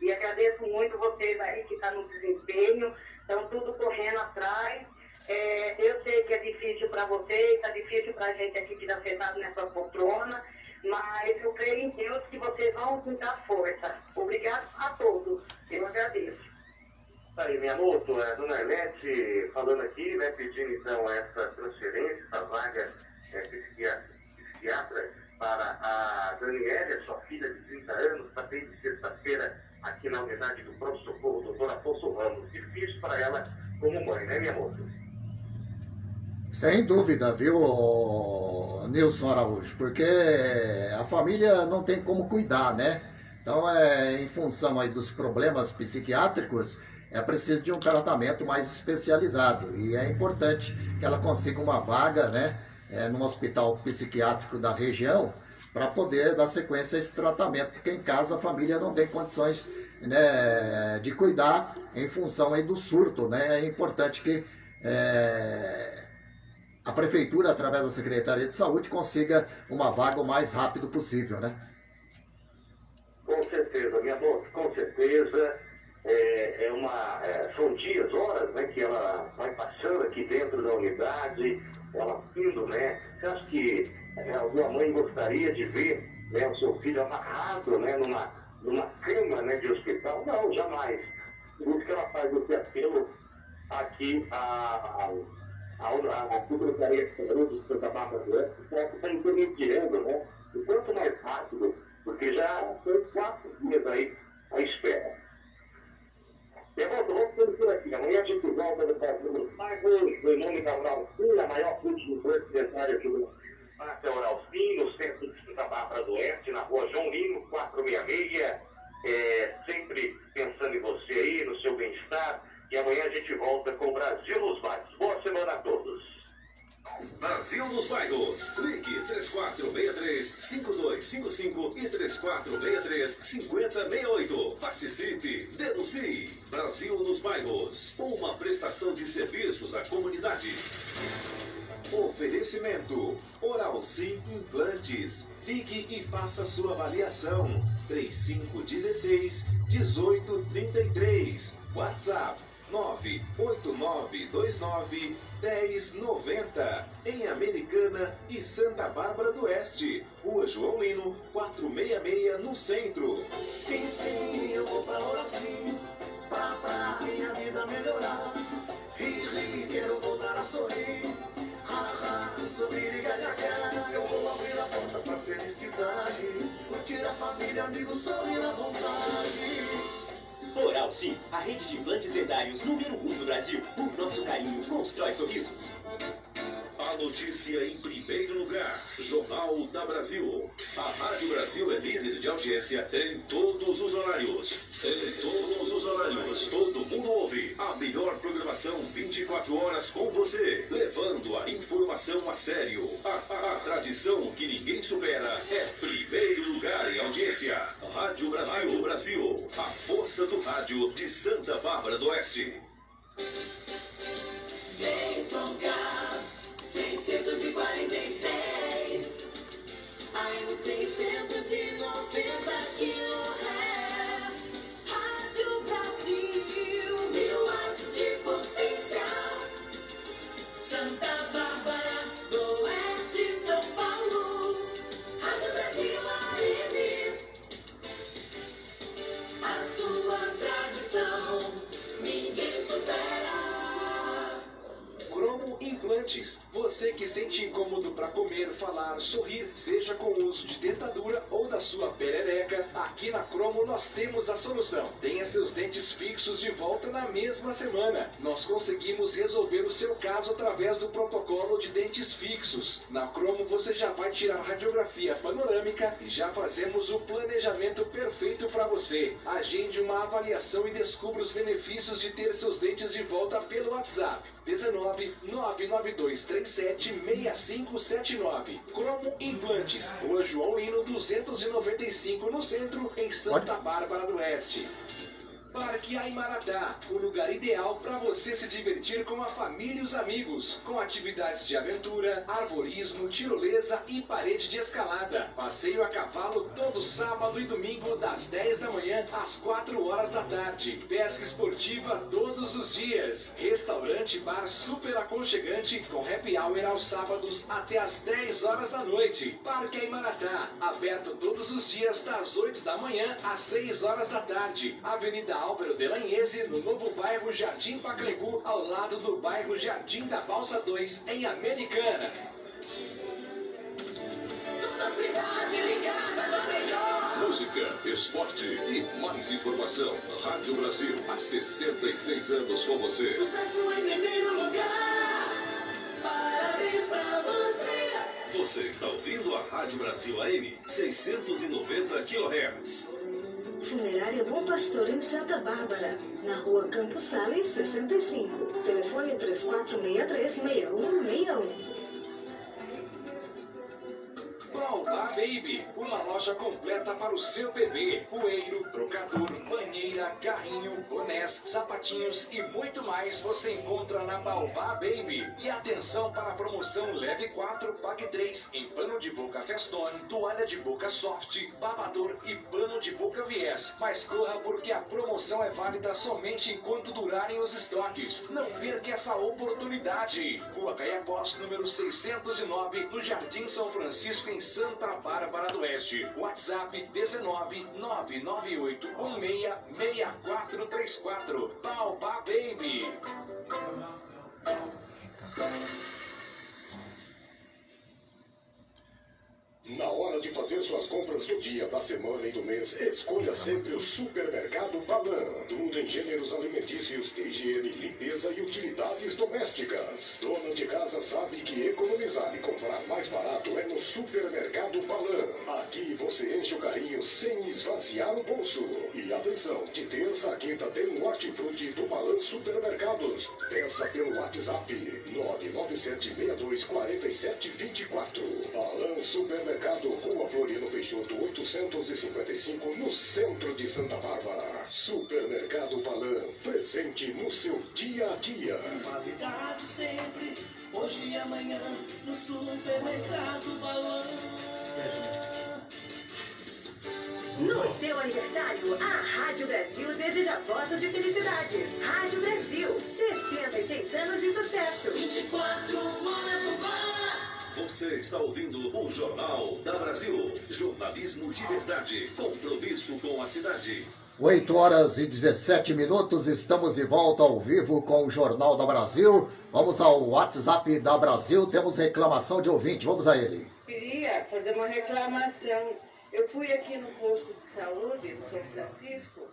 E agradeço muito vocês aí que estão tá no desempenho, estão tudo correndo atrás. É, eu sei que é difícil para vocês, está difícil para a gente aqui que está sentado nessa poltrona, mas eu creio em Deus que vocês vão me dar força. Obrigado a todos. Eu agradeço. Tá aí, minha moto, a dona Arlete falando aqui, né, pedindo então essa transferência, essa vaga é, psiquiatra, psiquiatra para a Daniela, sua filha de 30 anos, está desde sexta-feira aqui na unidade do Pronto Socorro, doutor Afonso Ramos. Difícil para ela como mãe, né, minha moça? Sem dúvida, viu, Nilson Araújo? Porque a família não tem como cuidar, né? Então, é, em função aí dos problemas psiquiátricos, é preciso de um tratamento mais especializado. E é importante que ela consiga uma vaga, né? É, num hospital psiquiátrico da região, para poder dar sequência a esse tratamento, porque em casa a família não tem condições né, de cuidar em função aí do surto. Né? É importante que é, a prefeitura, através da Secretaria de Saúde, consiga uma vaga o mais rápido possível, né? Com certeza, minha moça, com certeza. É, é uma, é, são dias, horas, né, que ela vai passando aqui dentro da unidade, ela indo, né? Você acha que é, alguma mãe gostaria de ver né, o seu filho amarrado, né, numa, numa cama, né, de hospital? Não, jamais. Por isso que ela faz esse apelo aqui a, a a, a, Secretaria de Saúde de Santa Bárbara do Oeste possa estar intermediando, né? O quanto mais rápido, porque já foi quatro dias aí à espera. Por aqui. Amanhã a gente volta no Brasil Pagos, em nome da Uralcim, a maior cultura dentária do Pátria Uralcim, no centro de Santa Bárbara do Oeste, na rua João Lino, 466. É, sempre pensando em você aí, no seu bem-estar. E amanhã a gente volta com o Brasil nos Bairros. Boa semana a todos. Brasil nos Bairros. Ligue 3463-5255 e 3463-5068. Participe, denuncie. Brasil nos Bairros. Uma prestação de serviços à comunidade. Oferecimento: Oral Sim Implantes. Ligue e faça sua avaliação. 3516 1833. WhatsApp 98929 1090 em Americana e Santa Bárbara do Oeste. Rua João Lino, 466 no centro. Sim, sim, eu vou pra hora sim, pra, pra minha vida melhorar. Ri, ri, quero voltar a sorrir. Ha, ha, sorrir e gargalhar. Eu vou abrir a porta pra felicidade. Curtir a família, amigos, sorrir à vontade. Oral Sim, a rede de implantes dentários número 1 um do Brasil. O nosso carinho constrói sorrisos. Notícia em primeiro lugar. Jornal da Brasil. A Rádio Brasil é líder de audiência em todos os horários. Em todos os horários. Todo mundo ouve. A melhor programação 24 horas com você. Levando a informação a sério. A, a, a tradição que ninguém supera é primeiro lugar em audiência. Rádio Brasil. Rádio Brasil. A força do rádio de Santa Bárbara do Oeste. ZYK 646 AM 690 kHz Rádio Brasil Mil watts de potência. Santa Bárbara do Oeste, São Paulo. Rádio Brasil AM A sua tradição Ninguém supera. Cromo Implantes. Você que sente incômodo para comer, falar, sorrir, seja com o uso de dentadura ou da sua perereca, aqui na Cromo nós temos a solução. Tenha seus dentes fixos de volta na mesma semana. Nós conseguimos resolver o seu caso através do protocolo de dentes fixos. Na Cromo você já vai tirar radiografia panorâmica e já fazemos o planejamento perfeito para você. Agende uma avaliação e descubra os benefícios de ter seus dentes de volta pelo WhatsApp. 19 992 37 6579. Cromo Implantes, Rua João Lino 295 no centro, em Santa Bárbara do Oeste. Parque Aimaratá, o lugar ideal para você se divertir com a família e os amigos, com atividades de aventura, arborismo, tirolesa e parede de escalada. Passeio a cavalo todo sábado e domingo das 10 da manhã às 4 horas da tarde. Pesca esportiva todos os dias. Restaurante bar super aconchegante com happy hour aos sábados até às 10 horas da noite. Parque Aimaratá, aberto todos os dias das 8 da manhã às 6 horas da tarde. Avenida Álvaro de Lanhese, no novo bairro Jardim Pacaembu, ao lado do bairro Jardim da Balsa 2, em Americana. Toda cidade ligada no melhor Música, esporte e mais informação. Rádio Brasil, há 66 anos com você. Sucesso em primeiro lugar Parabéns pra você Você está ouvindo a Rádio Brasil AM 690 kHz. Funerária Bom Pastor em Santa Bárbara, na rua Campos Sales 65. Telefone 3463-6161. Baobá Baby, uma loja completa para o seu bebê. Coelho, trocador, banheira, carrinho, bonés, sapatinhos e muito mais você encontra na Baobá Baby. E atenção para a promoção Leve 4, Pague 3 em pano de boca Festone, toalha de boca soft, babador e pano de boca viés. Mas corra porque a promoção é válida somente enquanto durarem os estoques. Não perca essa oportunidade. Rua Caiapós, número 609, no Jardim São Francisco, em Santa Bárbara do Oeste. WhatsApp 19 998 16 6434. Baobá Baby. Na hora de fazer suas compras do dia, da semana e do mês, escolha sempre o Supermercado Balan. Tudo em gêneros alimentícios, higiene, limpeza e utilidades domésticas. Dona de casa sabe que economizar e comprar mais barato é no Supermercado Balan. Aqui você enche o carrinho sem esvaziar o bolso. E atenção, de terça a quinta tem o hortifruti do Balan Supermercados. Peça pelo WhatsApp 997624724. Balan Supermercado, Rua Floriano Peixoto 855, no centro de Santa Bárbara. Supermercado Balan, presente no seu dia a dia. Qualidade sempre, hoje e amanhã No supermercado Balão No seu aniversário, a Rádio Brasil deseja votos de felicidades. Rádio Brasil, 66 anos de sucesso. 24 horas no bar Você está ouvindo o Jornal da Brasil. Jornalismo de verdade. Compromisso com a cidade. 8 horas e 17 minutos, estamos de volta ao vivo com o Jornal da Brasil. Vamos ao WhatsApp da Brasil, temos reclamação de ouvinte, vamos a ele. Queria queria fazer uma reclamação. Eu fui aqui no posto de saúde do São Francisco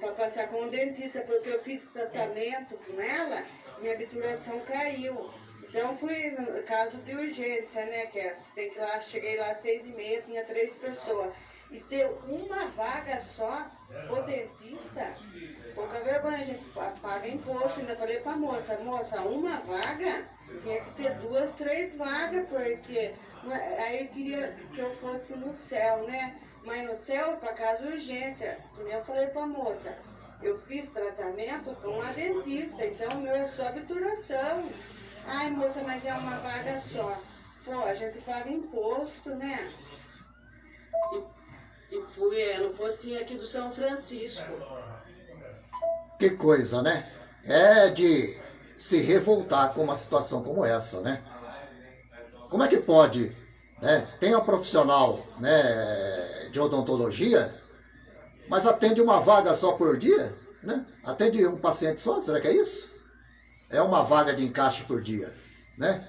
para passar com o dentista, porque eu fiz tratamento com ela, minha obturação caiu. Então fui caso de urgência, né? Que é, tem que lá, cheguei lá às seis e meia, tinha três pessoas. E ter uma vaga só, o dentista, pouca vergonha, a gente paga imposto, ainda falei pra moça, moça, uma vaga, tinha que ter duas, três vagas, porque aí eu queria que eu fosse no céu, né? Mas no céu, para casa urgência, como eu falei pra moça, eu fiz tratamento com a dentista, então o meu é só obturação. Ai, moça, mas é uma vaga só. Pô, a gente paga imposto, né? E, e fui é, no postinho aqui do São Francisco. Que coisa, né? É de se revoltar com uma situação como essa, né? Como é que pode, né? Tem uma profissional né, de odontologia, mas atende uma vaga só por dia, né? Atende um paciente só, será que é isso? É uma vaga de encaixe por dia, né?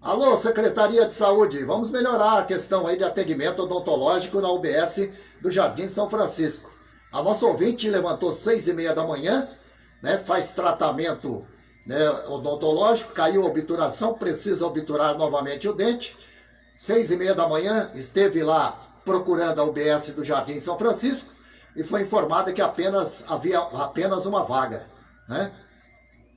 Alô, Secretaria de Saúde, vamos melhorar a questão aí de atendimento odontológico na UBS do Jardim São Francisco. A nossa ouvinte levantou seis e meia da manhã, né, faz tratamento né, odontológico, caiu a obturação, precisa obturar novamente o dente. Seis e meia da manhã, esteve lá procurando a UBS do Jardim São Francisco e foi informada que apenas havia apenas uma vaga né?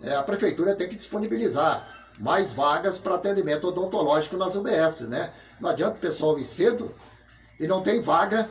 É, a prefeitura tem que disponibilizar mais vagas para atendimento odontológico nas UBS, né? Não adianta o pessoal ir cedo e não tem vaga,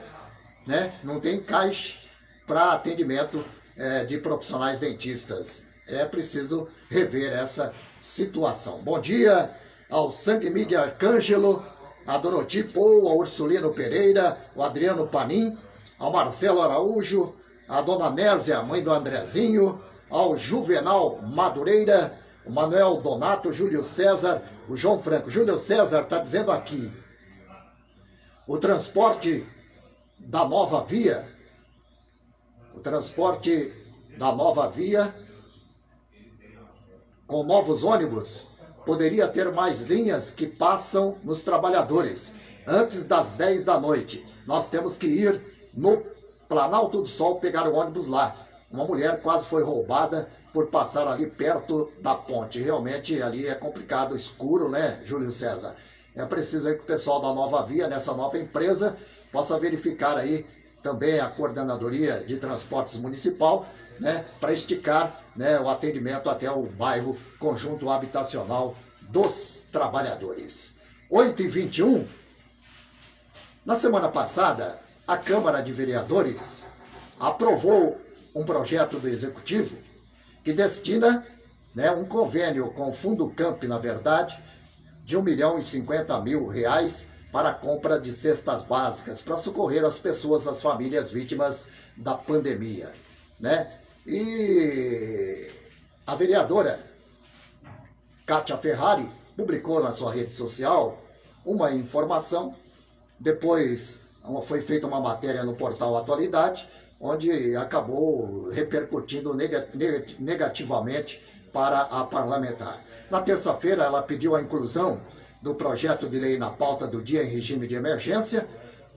né? Não tem caixa para atendimento é, de profissionais dentistas. É preciso rever essa situação. Bom dia ao Sangue Mídia Arcângelo, a Doroti Pou, ao Ursulino Pereira, o Adriano Panim, ao Marcelo Araújo, a Dona Nésia, mãe do Andrezinho, ao Juvenal Madureira, o Manuel Donato, Júlio César, o João Franco. Júlio César está dizendo aqui, o transporte da nova via, o transporte da nova via, com novos ônibus, poderia ter mais linhas que passam nos trabalhadores. Antes das 10 da noite, nós temos que ir no Planalto do Sol pegar o ônibus lá. Uma mulher quase foi roubada por passar ali perto da ponte. Realmente ali é complicado, escuro, né, Júlio César? É preciso aí que o pessoal da Nova Via, nessa nova empresa, possa verificar aí também a coordenadoria de transportes municipal, né, para esticar né, o atendimento até o bairro Conjunto Habitacional dos Trabalhadores. 8 e 21 Na semana passada, a Câmara de Vereadores aprovou um projeto do Executivo que destina né, um convênio com o Fundo Camp, na verdade, de 1 milhão e 50 mil reais para a compra de cestas básicas para socorrer as pessoas, as famílias vítimas da pandemia. Né? E a vereadora Kátia Ferrari publicou na sua rede social uma informação, depois foi feita uma matéria no portal Atualidade, onde acabou repercutindo negativamente para a parlamentar. Na terça-feira, ela pediu a inclusão do projeto de lei na pauta do dia em regime de emergência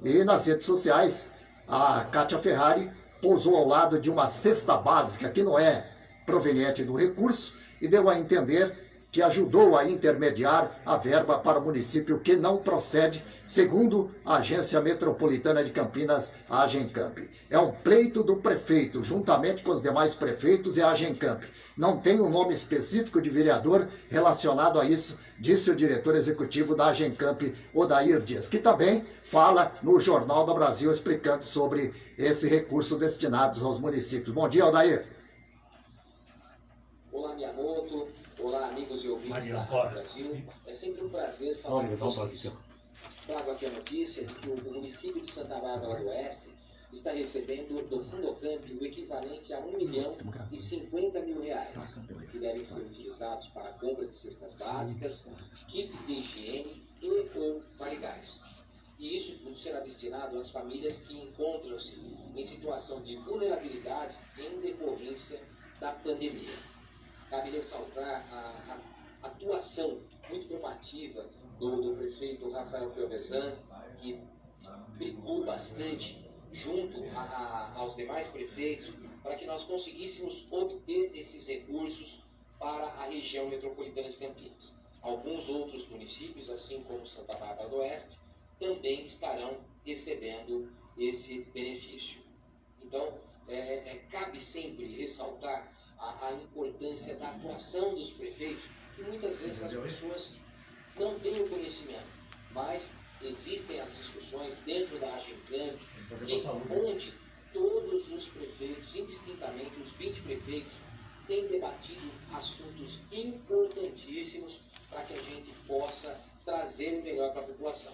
e nas redes sociais, a Kátia Ferrari pousou ao lado de uma cesta básica que não é proveniente do recurso e deu a entender que ajudou a intermediar a verba para o município que não procede, segundo a Agência Metropolitana de Campinas, a Agencamp. É um pleito do prefeito, juntamente com os demais prefeitos e a Agencamp. Não tem um nome específico de vereador relacionado a isso, disse o diretor executivo da Agencamp, Odair Dias, que também fala no Jornal do Brasil explicando sobre esse recurso destinado aos municípios. Bom dia, Odair. Olá, Miyamoto. Olá, amigos e ouvintes da Rádio Brasil. É sempre um prazer falar Olha, com vocês. Trago aqui a notícia de que o município de Santa Bárbara do Oeste está recebendo do Fundocamp o equivalente a 1 milhão e 50 mil reais, que devem ser utilizados para a compra de cestas básicas, kits de higiene e ou barrigais. E isso tudo será destinado às famílias que encontram-se em situação de vulnerabilidade em decorrência da pandemia cabe ressaltar a, a atuação muito proativa do, do prefeito Rafael Piovesan, que brigou bastante junto a, a, aos demais prefeitos para que nós conseguíssemos obter esses recursos para a região metropolitana de Campinas. Alguns outros municípios, assim como Santa Bárbara do Oeste, também estarão recebendo esse benefício. Então, é, é, cabe sempre ressaltar a, a, importância da atuação dos prefeitos, que muitas vezes as pessoas não têm o conhecimento, mas existem as discussões dentro da Agencamp, onde todos os prefeitos, indistintamente os 20 prefeitos, têm debatido assuntos importantíssimos para que a gente possa trazer o melhor para a população.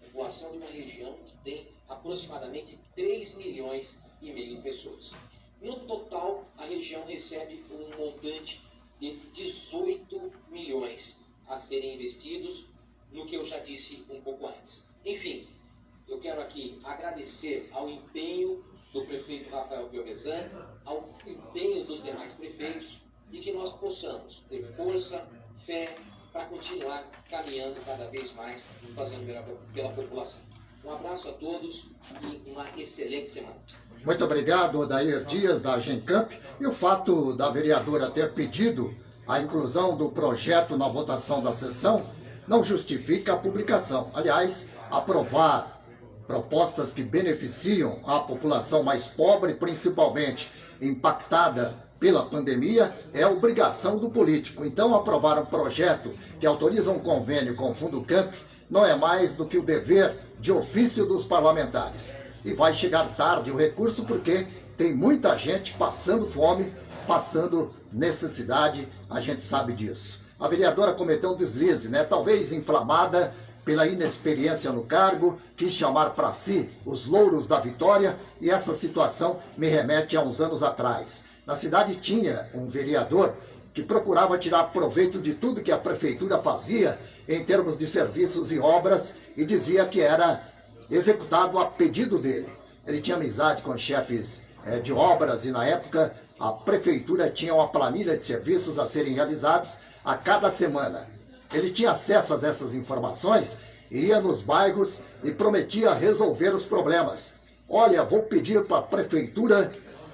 A população de uma região que tem aproximadamente 3 milhões e meio de pessoas. No total, a região recebe um montante de 18 milhões a serem investidos no que eu já disse um pouco antes. Enfim, eu quero aqui agradecer ao empenho do prefeito Rafael Piovesan, ao empenho dos demais prefeitos e que nós possamos ter força, fé para continuar caminhando cada vez mais, fazendo pela, pela população. Um abraço a todos e uma excelente semana. Muito obrigado, Odair Dias, da Gencamp. E o fato da vereadora ter pedido a inclusão do projeto na votação da sessão não justifica a publicação. Aliás, aprovar propostas que beneficiam a população mais pobre, principalmente impactada pela pandemia, é obrigação do político. Então, aprovar um projeto que autoriza um convênio com o Fundo Camp não é mais do que o dever de ofício dos parlamentares. E vai chegar tarde o recurso porque tem muita gente passando fome, passando necessidade, a gente sabe disso. A vereadora cometeu um deslize, né? Talvez inflamada pela inexperiência no cargo, quis chamar para si os louros da vitória e essa situação me remete a uns anos atrás. Na cidade tinha um vereador que procurava tirar proveito de tudo que a prefeitura fazia em termos de serviços e obras e dizia que era executado a pedido dele. Ele tinha amizade com chefes é, de obras e na época a prefeitura tinha uma planilha de serviços a serem realizados a cada semana. Ele tinha acesso a essas informações, ia nos bairros e prometia resolver os problemas. Olha, vou pedir para a prefeitura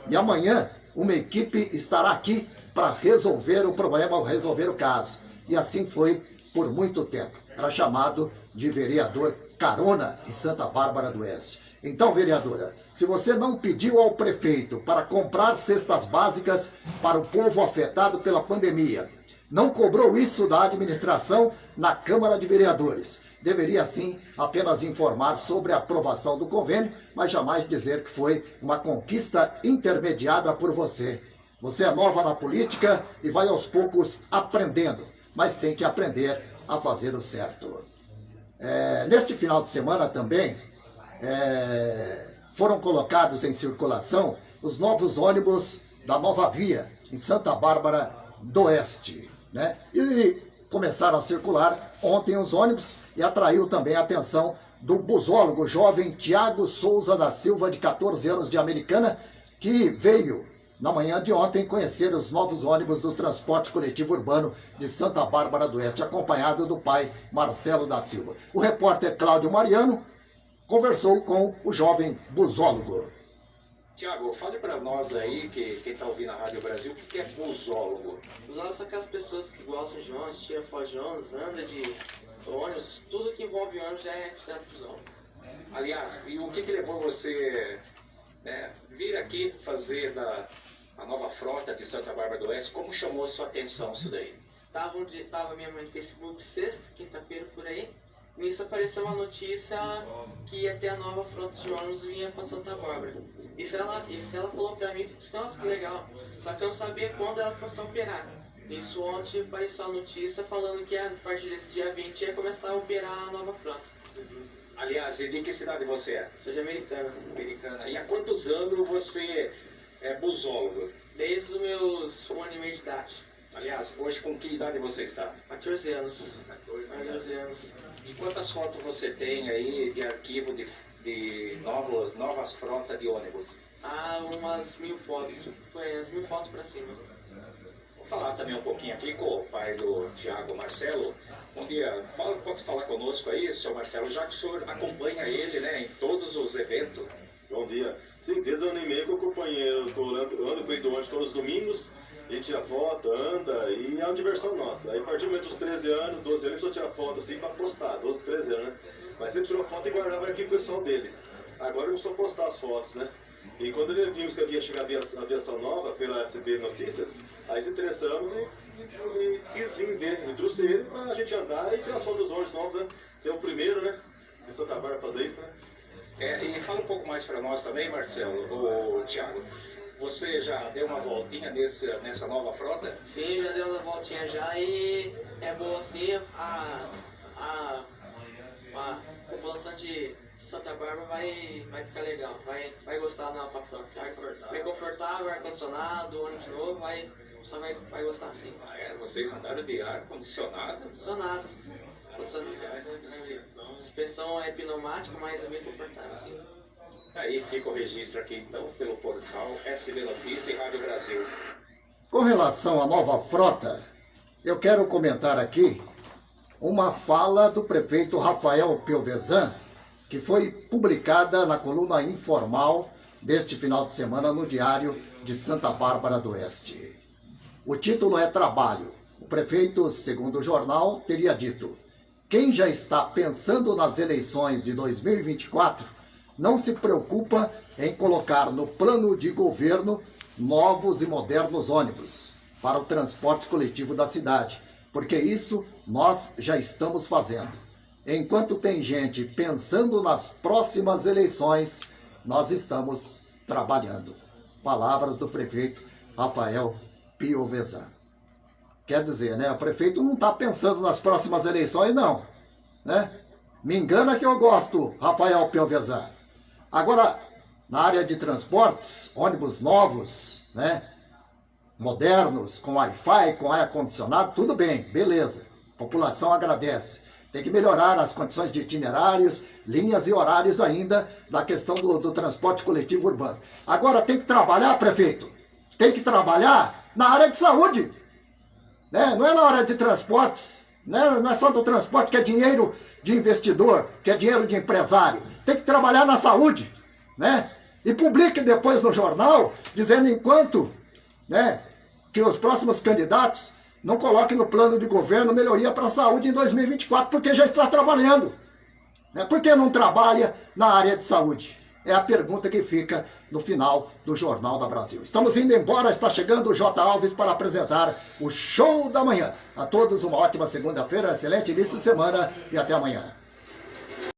e amanhã uma equipe estará aqui para resolver o problema ou resolver o caso. E assim foi por muito tempo. Era chamado de vereador Carona em Santa Bárbara do Oeste. Então, vereadora, se você não pediu ao prefeito para comprar cestas básicas para o povo afetado pela pandemia, não cobrou isso da administração na Câmara de Vereadores. Deveria, sim, apenas informar sobre a aprovação do convênio, mas jamais dizer que foi uma conquista intermediada por você. Você é nova na política e vai aos poucos aprendendo, mas tem que aprender a fazer o certo. É, neste final de semana também, é, foram colocados em circulação os novos ônibus da Nova Via, em Santa Bárbara do Oeste. Né? E começaram a circular ontem os ônibus e atraiu também a atenção do busólogo jovem Tiago Souza da Silva, de 14 anos, de Americana, que veio na manhã de ontem conhecer os novos ônibus do transporte coletivo urbano de Santa Bárbara do Oeste, acompanhado do pai Marcelo da Silva. O repórter Cláudio Mariano conversou com o jovem busólogo. Tiago, fale para nós aí, que quem está ouvindo a Rádio Brasil, o que é busólogo? Busólogo são aquelas pessoas que gostam de ônibus, tira ônibus, anda de ônibus, tudo que envolve ônibus já é considerado busólogo. Aliás, e o que, que levou você né, vir aqui fazer da, a nova frota de Santa Bárbara do Oeste? Como chamou a sua atenção isso daí? Tava, onde, tava minha mãe no Facebook sexta, quinta-feira por aí, Nisso apareceu uma notícia que ia ter a nova frota de ônibus vinha para Santa Bárbara. Isso ela, isso ela falou pra mim, nossa, que legal. Só que eu não sabia quando ela fosse operar. Isso ontem apareceu a notícia falando que a partir desse dia 20 ia começar a operar a nova frota. Aliás, de que cidade você é? Sou de Americana. Americana. E há quantos anos você é busólogo? Desde os meus um ano e meio de idade. Aliás, hoje com que idade você está? 14 anos. 14 anos. E quantas fotos você tem aí de arquivo de, de novos, novas frotas de ônibus? Ah, umas mil fotos. Foi umas mil fotos para cima. Vou falar também um pouquinho aqui com o pai do Tiago Marcelo. Bom dia. Fala, pode falar conosco aí, senhor Marcelo, já que o senhor acompanha ele né, em todos os eventos. Bom dia. Sim, desde o ano e meio que eu acompanhei, eu tô ando, ando com ele todos os domingos, a gente tira foto, anda, e é uma diversão nossa. Aí a partir dos 13 anos, 12 anos, eu tirar foto assim pra postar, 12, 13 anos, né? Mas sempre tirou foto e guardava aqui pro pessoal dele. Agora eu a postar as fotos, né? E quando ele viu que havia chegado a aviação nova pela SB Notícias, aí se interessamos e, e, e quis vir ver, e trouxe ele pra gente andar e tirar foto dos ônibus novos, né? Ser o primeiro, né? De Santa Bárbara fazer isso, né? É, e fala um pouco mais para nós também, Marcelo, o Thiago. Você já deu uma voltinha nesse, nessa nova frota? Sim, já deu uma voltinha já e é boa assim a, a, a população de Santa Bárbara vai, vai ficar legal, vai, vai gostar da nova frota. Vai, confortável, ar-condicionado, ônibus novo, vai, só vai, vai gostar sim. Ah, é? Vocês andaram de ar-condicionado? Condicionados. Suspensão é pneumática, mas é bem confortável sim. Aí fica o registro aqui então pelo portal SB Notícia e Rádio Brasil. Com relação à nova frota, eu quero comentar aqui uma fala do prefeito Rafael Piovesan, que foi publicada na coluna informal deste final de semana no Diário de Santa Bárbara do Oeste. O título é Trabalho. O prefeito, segundo o jornal, teria dito: quem já está pensando nas eleições de 2024 não se preocupa em colocar no plano de governo novos e modernos ônibus para o transporte coletivo da cidade, porque isso nós já estamos fazendo. Enquanto tem gente pensando nas próximas eleições, nós estamos trabalhando. Palavras do prefeito Rafael Piovesan. Quer dizer, né? O prefeito não está pensando nas próximas eleições, não. Né? Me engana que eu gosto, Rafael Piovesan. Agora, na área de transportes, ônibus novos, né? Modernos, com Wi-Fi, com ar-condicionado, tudo bem, beleza. A população agradece. Tem que melhorar as condições de itinerários, linhas e horários ainda da questão do, do transporte coletivo urbano. Agora tem que trabalhar, prefeito, tem que trabalhar na área de saúde. Né? Não é na área de transportes, né? não é só do transporte que é dinheiro de investidor, que é dinheiro de empresário tem que trabalhar na saúde, né? E publique depois no jornal, dizendo enquanto, né, que os próximos candidatos não coloquem no plano de governo melhoria para a saúde em 2024, porque já está trabalhando. Né? Por que não trabalha na área de saúde? É a pergunta que fica no final do Jornal da Brasil. Estamos indo embora, está chegando o J. Alves para apresentar o Show da Manhã. A todos uma ótima segunda-feira, excelente início de semana e até amanhã.